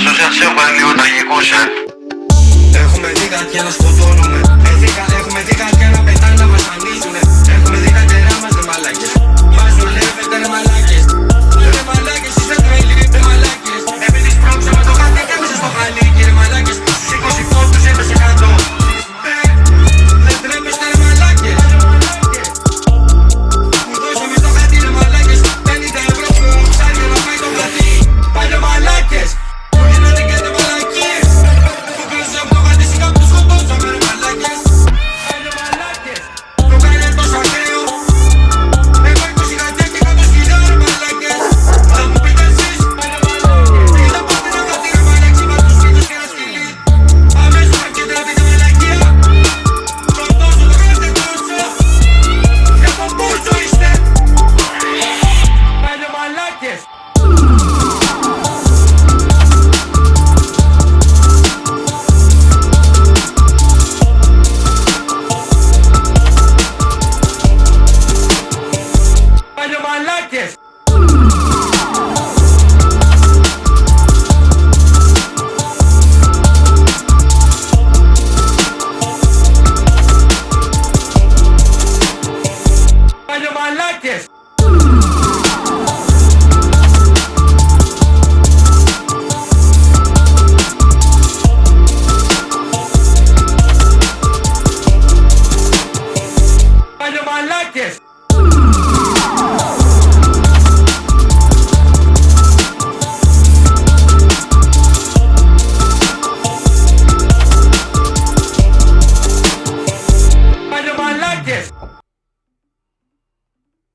Ασοσιασιόν πάλι λίγο τραγικός ε Έχουμε δει κάτι να σκοτώνουμε Έχουμε δει κάτι να πετάνε why of like this. Why like this.